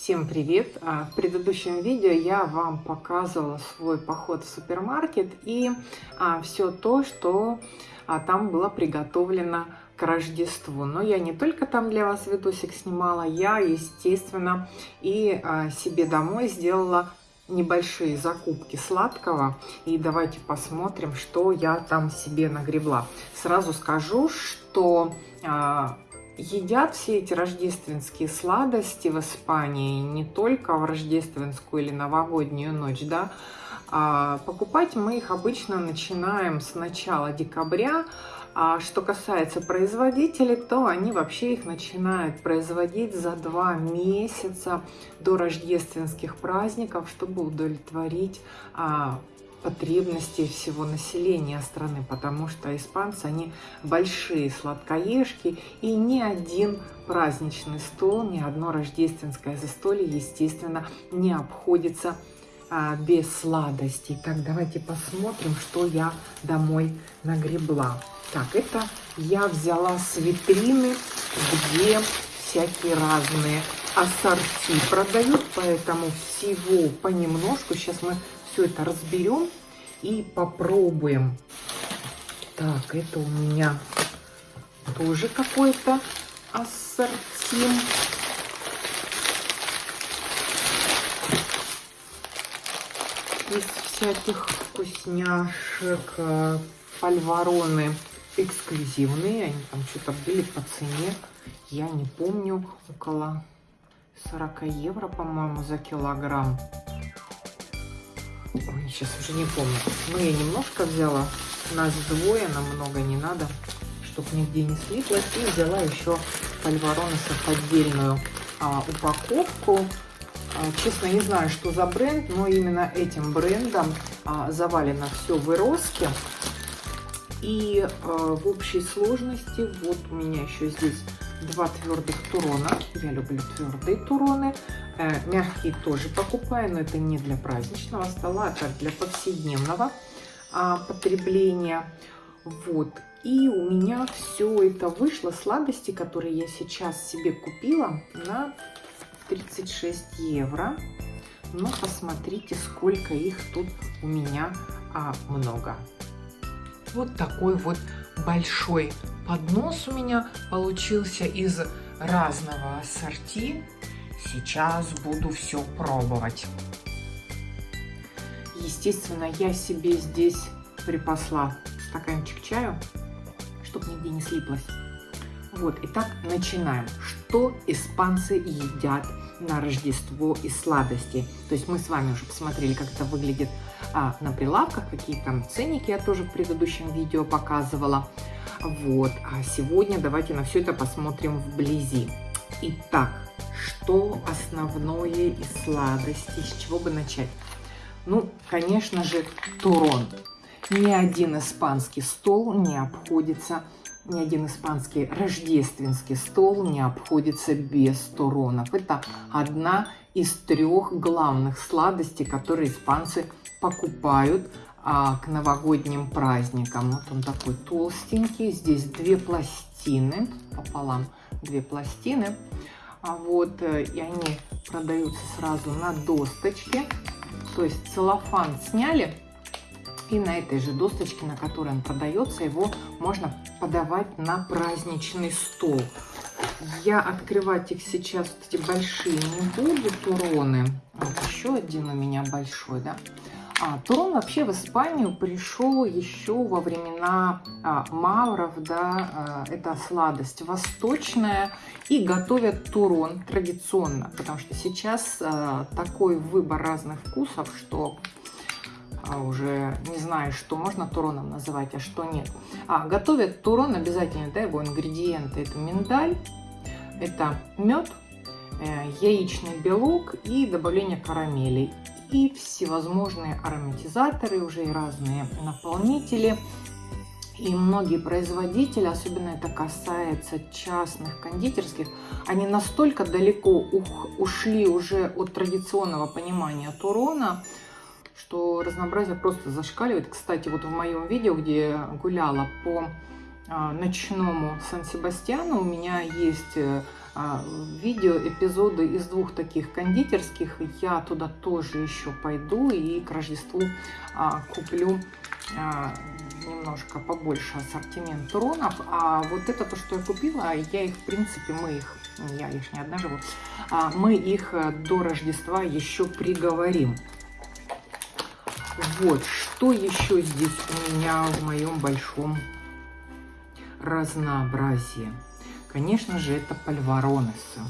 Всем привет! А, В предыдущем видео я вам показывала свой поход в супермаркет и а, все то, что а, там было приготовлено к Рождеству. Но я не только там для вас видосик снимала, я, естественно, и себе домой сделала небольшие закупки сладкого. И давайте посмотрим, что я там себе нагребла. Сразу скажу, что... Едят все эти рождественские сладости в Испании не только в рождественскую или новогоднюю ночь, да, а покупать мы их обычно начинаем с начала декабря, а что касается производителей, то они вообще их начинают производить за два месяца до рождественских праздников, чтобы удовлетворить а, потребностей всего населения страны, потому что испанцы, они большие сладкоежки, и ни один праздничный стол, ни одно рождественское застолье, естественно, не обходится а, без сладостей. Так, давайте посмотрим, что я домой нагребла. Так, это я взяла с витрины, где всякие разные ассорти продают, поэтому всего понемножку. Сейчас мы все это разберем и попробуем. Так, это у меня тоже какой-то ассорти. Из всяких вкусняшек пальвароны эксклюзивные. Они там что-то были по цене. Я не помню, около 40 евро, по-моему, за килограмм. Ой, сейчас уже не помню. Но я немножко взяла. Нас двое, нам много не надо, чтобы нигде не слиплось. И взяла еще пальвороносов отдельную а, упаковку. А, честно, не знаю, что за бренд, но именно этим брендом а, завалено все в Ироске. И а, в общей сложности, вот у меня еще здесь два твердых турона. Я люблю твердые туроны. Э, мягкие тоже покупаю, но это не для праздничного стола, а для повседневного а, потребления. Вот. И у меня все это вышло, сладости, которые я сейчас себе купила, на 36 евро. Но посмотрите, сколько их тут у меня а, много. Вот такой вот большой поднос у меня получился из разного ассорти. Сейчас буду все пробовать. Естественно, я себе здесь припасла стаканчик чаю, чтобы нигде не слиплось. Вот, итак, начинаем. Что испанцы едят на Рождество из сладости? То есть мы с вами уже посмотрели, как это выглядит а, на прилавках, какие там ценники я тоже в предыдущем видео показывала. Вот, а сегодня давайте на все это посмотрим вблизи. Итак, что основное из сладостей, с чего бы начать? Ну, конечно же, турон. Ни один испанский стол не обходится, ни один испанский рождественский стол не обходится без туронов. Это одна из трех главных сладостей, которые испанцы покупают а, к новогодним праздникам. Вот он такой толстенький. Здесь две пластины пополам, две пластины. А вот, э, и они продаются сразу на досточке. То есть целлофан сняли, и на этой же досточке, на которой он продается, его можно подавать на праздничный стол. Я открывать их сейчас, эти большие, не буду, туроны. Вот еще один у меня большой, да. А, вообще в Испанию пришел еще во времена а, мавров, да, а, это сладость восточная, и готовят турон традиционно, потому что сейчас а, такой выбор разных вкусов, что уже не знаю, что можно туроном называть, а что нет. А, готовят турон обязательно, да, его ингредиенты, это миндаль, это мед, э, яичный белок и добавление карамели и всевозможные ароматизаторы, уже и разные наполнители. И многие производители, особенно это касается частных кондитерских, они настолько далеко ушли уже от традиционного понимания турона, что разнообразие просто зашкаливает. Кстати, вот в моем видео, где гуляла по а, ночному Сан-Себастьяну, у меня есть э, видео, эпизоды из двух таких кондитерских. Я туда тоже еще пойду и к Рождеству а, куплю а, немножко побольше ассортимент туронов. А вот это то, что я купила, я их, в принципе, мы их, я их не одна живу, а мы их э, до Рождества еще приговорим. Вот, что еще здесь у меня в моем большом разнообразии? Конечно же, это пальваронесы.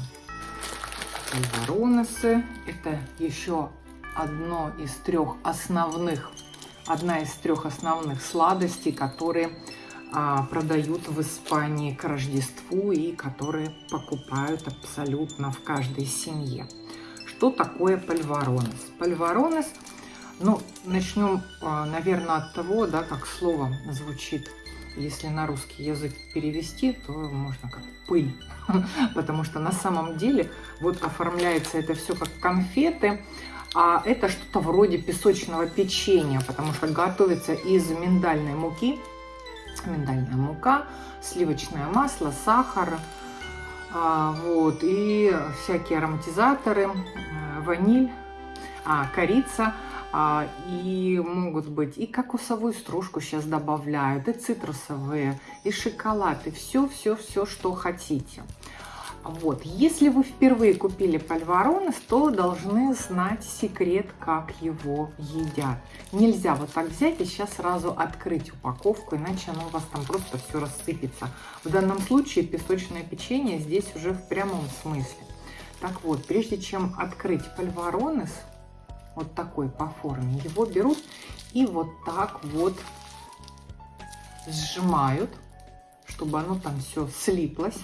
Пальваронесы – это еще одно из трех основных, одна из трех основных сладостей, которые а, продают в Испании к Рождеству и которые покупают абсолютно в каждой семье. Что такое пальваронес? Пальваронес – ну, начнем, а, наверное, от того, да, как слово звучит. Если на русский язык перевести, то можно как пыль. Потому что на самом деле вот оформляется это все как конфеты, а это что-то вроде песочного печенья, потому что готовится из миндальной муки. Миндальная мука, сливочное масло, сахар, а, вот, и всякие ароматизаторы, э, ваниль, а, корица – и могут быть и кокосовую стружку сейчас добавляют, и цитрусовые, и шоколад, и все-все-все, что хотите. Вот, если вы впервые купили пальваронес, то должны знать секрет, как его едят. Нельзя вот так взять и сейчас сразу открыть упаковку, иначе оно у вас там просто все рассыпется. В данном случае песочное печенье здесь уже в прямом смысле. Так вот, прежде чем открыть пальваронес, вот такой по форме, его берут и вот так вот сжимают, чтобы оно там все слиплось.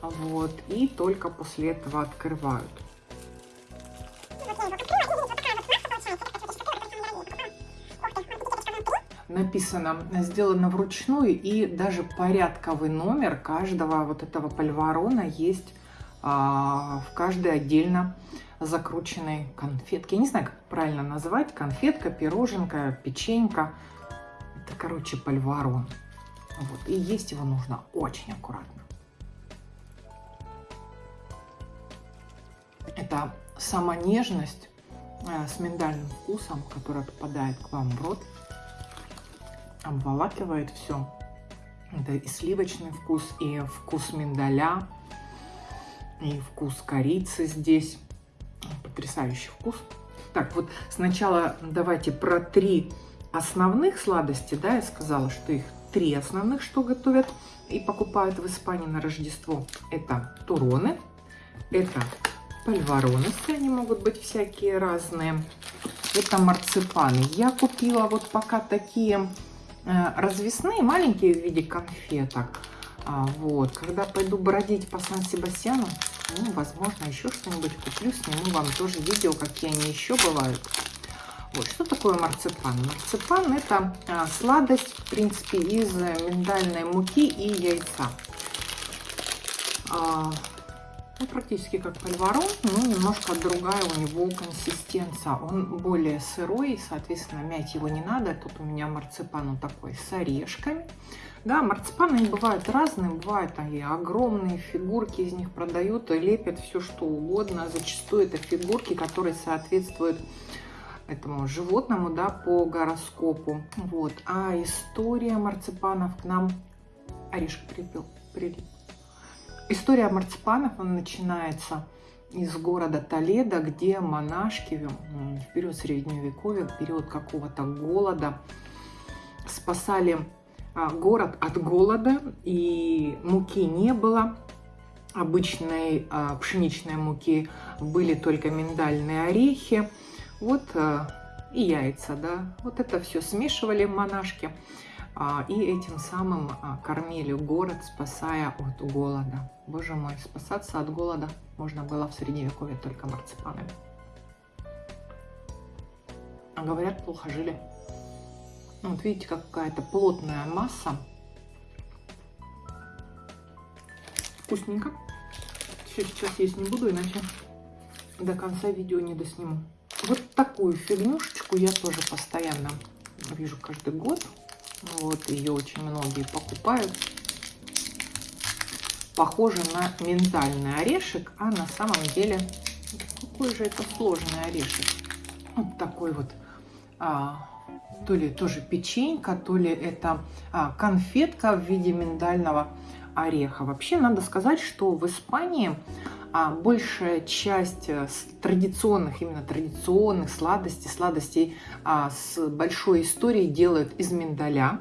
Вот, и только после этого открывают. Написано, сделано вручную, и даже порядковый номер каждого вот этого пальварона есть а, в каждой отдельно закрученной конфетки. Я не знаю, как правильно назвать. Конфетка, пироженка, печенька. Это, короче, пальварон. Вот. И есть его нужно очень аккуратно. Это сама нежность э, с миндальным вкусом, которая попадает к вам в рот, обволакивает все. Это и сливочный вкус, и вкус миндаля, и вкус корицы здесь потрясающий вкус. Так, вот сначала давайте про три основных сладости, да, я сказала, что их три основных, что готовят и покупают в Испании на Рождество. Это туроны, это пальвароносы, они могут быть всякие разные. Это марципаны. Я купила вот пока такие э, развесные, маленькие в виде конфеток. А, вот, когда пойду бродить по Сан-Себастьяну, ну, возможно, еще что-нибудь куплю, сниму вам тоже видео, какие они еще бывают. Вот, что такое марципан? Марципан – это а, сладость, в принципе, из миндальной муки и яйца. А, ну, практически как пальварон, но немножко другая у него консистенция. Он более сырой, соответственно, мять его не надо. Тут у меня марципан он такой с орешками. Да, марципаны бывают разные, бывают и огромные фигурки из них продают, лепят все что угодно. Зачастую это фигурки, которые соответствуют этому животному, да, по гороскопу. Вот. А история марципанов к нам... Орешек прилип. прилип. История марципанов, она начинается из города Толедо, где монашки в период Средневековья, в период какого-то голода спасали город от голода, и муки не было, обычной а, пшеничной муки были только миндальные орехи, вот а, и яйца, да, вот это все смешивали монашки, и этим самым кормили город, спасая от голода. Боже мой, спасаться от голода можно было в Средневековье только марципанами. А говорят, плохо жили. Ну, вот видите, какая-то плотная масса. Вкусненько. Все сейчас есть не буду, иначе до конца видео не досниму. Вот такую фигнюшечку я тоже постоянно вижу каждый год. Вот, ее очень многие покупают. похоже на миндальный орешек, а на самом деле какой же это сложный орешек. Вот такой вот, а, то ли тоже печенька, то ли это а, конфетка в виде миндального ореха. Вообще надо сказать, что в Испании а, большая часть э, традиционных, именно традиционных сладостей, сладостей а, с большой историей делают из миндаля.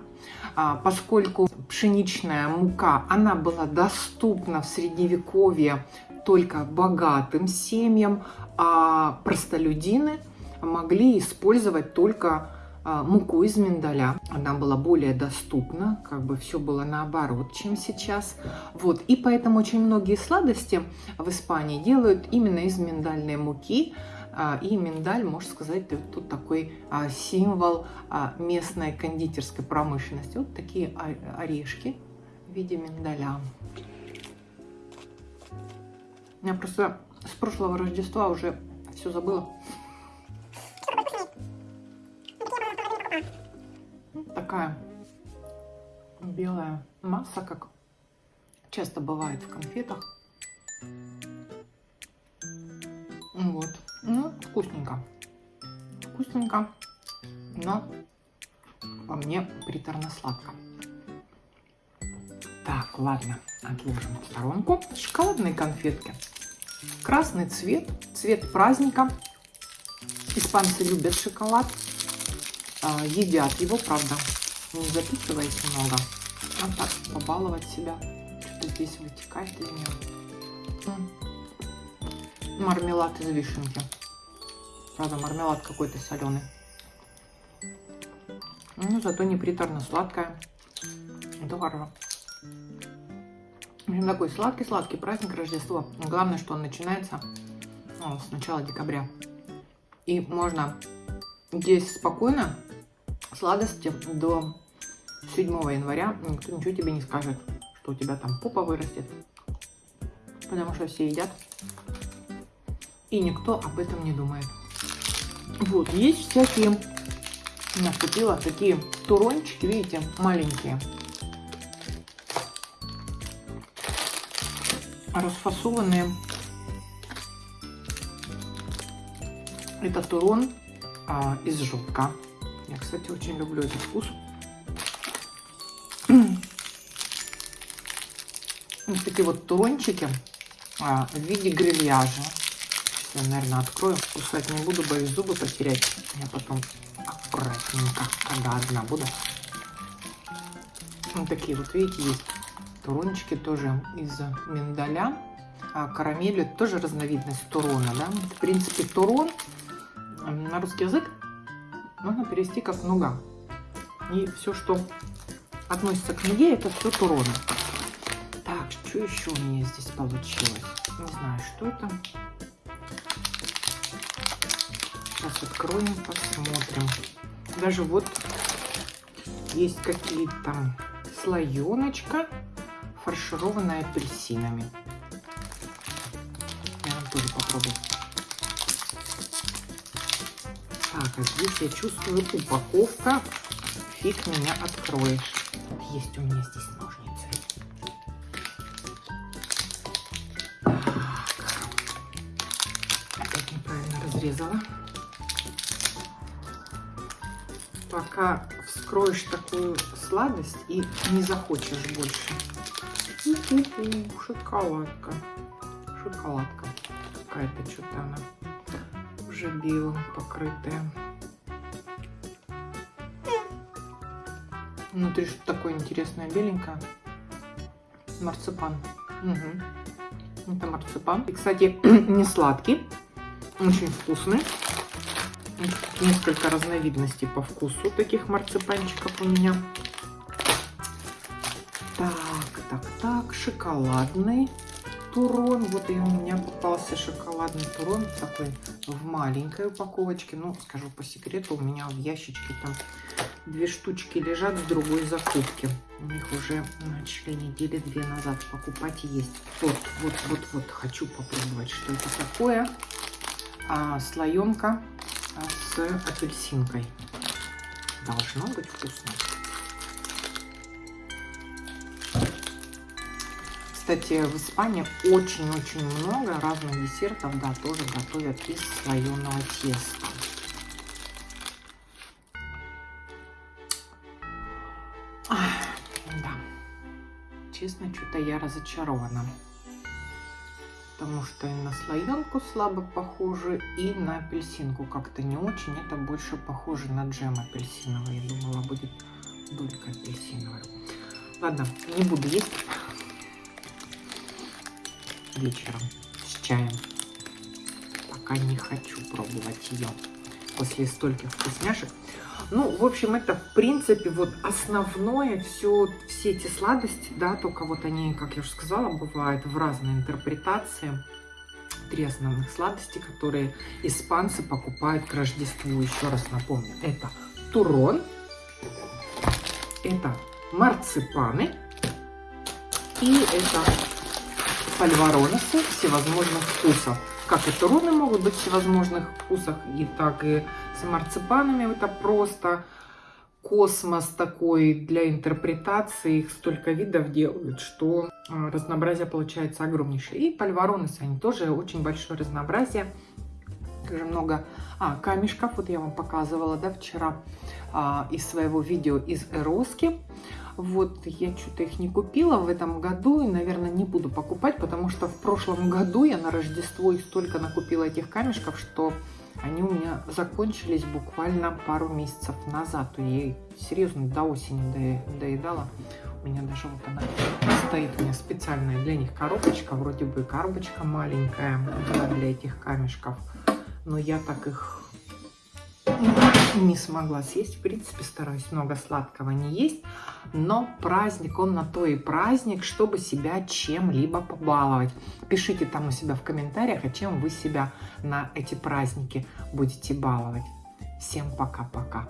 А, поскольку пшеничная мука, она была доступна в средневековье только богатым семьям, а простолюдины могли использовать только муку из миндаля. Она была более доступна, как бы все было наоборот, чем сейчас. Вот, и поэтому очень многие сладости в Испании делают именно из миндальной муки. А, и миндаль, можно сказать, тут такой а, символ местной кондитерской промышленности. Вот такие орешки в виде миндаля. Я просто с прошлого Рождества уже все забыла. Такая белая масса, как часто бывает в конфетах. Вот. Ну, вкусненько. Вкусненько, но по мне приторно-сладко. Так, ладно, отложим в сторонку. Шоколадные конфетки. Красный цвет, цвет праздника. Испанцы любят шоколад, а, едят его, правда, не записывать много, а так побаловать себя. Что-то здесь вытекает из нее. Мармелад из вишенки. Правда, мармелад какой-то соленый. Ну, зато не приторно сладкая. Это хорошо. В общем, такой сладкий-сладкий праздник Рождества. Главное, что он начинается ну, с начала декабря. И можно есть спокойно, сладости до 7 января никто ничего тебе не скажет, что у тебя там попа вырастет. Потому что все едят. И никто об этом не думает. Вот, есть всякие, купила такие турончики, видите, маленькие. Расфасованные. Это турон а, из желтка. Я, кстати, очень люблю этот вкус. Вот такие вот турончики а, в виде грильяжа. Я, наверное, открою. Кусать не буду, боюсь зубы потерять. Я потом аккуратненько, когда одна буду. Вот такие вот, видите, есть турончики тоже из миндаля. А карамель это тоже разновидность турона, да. В принципе, турон на русский язык можно перевести как нуга. И все, что относится к ноге, это все туроны. Так, что еще у меня здесь получилось? Не знаю, что это. Сейчас откроем, посмотрим. Даже вот есть какие-то слоеночка, фаршированная апельсинами. Я тоже попробую. Так, а здесь я чувствую упаковка. Фиг меня откроешь. Есть у меня здесь ножницы. Так. Опять неправильно разрезала. Пока вскроешь такую сладость и не захочешь больше. У -у -у, шоколадка. Шоколадка. Какая-то что-то она уже белым покрытая. Внутри что такое интересное беленькое. Марципан. Угу. Это марципан. И, кстати, не сладкий. Очень вкусный. Несколько разновидностей по вкусу таких марципанчиков у меня. Так, так, так. Шоколадный турон. Вот и у меня попался шоколадный турон. Такой в маленькой упаковочке. Ну, скажу по секрету, у меня в ящичке там две штучки лежат с другой закупки. У них уже начали недели две назад покупать есть. Вот, вот, вот, вот. Хочу попробовать, что это такое. А, слоенка а, с апельсинкой. Должно быть вкусно. Кстати, в Испании очень-очень много разных десертов, да, тоже готовят из слоеного теста. Честно, что-то я разочарована. Потому что и на слоенку слабо похоже, и на апельсинку как-то не очень. Это больше похоже на джем апельсиновый. Я думала, будет долька апельсиновая. Ладно, не буду есть вечером с чаем. Пока не хочу пробовать ее после стольких вкусняшек. Ну, в общем, это, в принципе, вот основное, все, все эти сладости, да, только вот они, как я уже сказала, бывают в разной интерпретации. Три основных сладости, которые испанцы покупают к Рождеству. Еще раз напомню, это турон, это марципаны и это пальвароносы всевозможных вкусов. Как и туроны могут быть всевозможных вкусах, и так и с марципанами это просто космос такой для интерпретации. Их столько видов делают, что а, разнообразие получается огромнейшее. И пальвароносы, они тоже очень большое разнообразие. Также много а, камешков, вот я вам показывала, да, вчера а, из своего видео из Эроски. Вот я что-то их не купила в этом году и, наверное, не буду покупать, потому что в прошлом году я на Рождество их столько накупила этих камешков, что они у меня закончились буквально пару месяцев назад. Я серьезно до осени доедала. У меня даже вот она стоит у меня специальная для них коробочка. Вроде бы коробочка маленькая для этих камешков. Но я так их не смогла съесть. В принципе, стараюсь много сладкого не есть. Но праздник, он на то и праздник, чтобы себя чем-либо побаловать. Пишите там у себя в комментариях, а чем вы себя на эти праздники будете баловать. Всем пока-пока.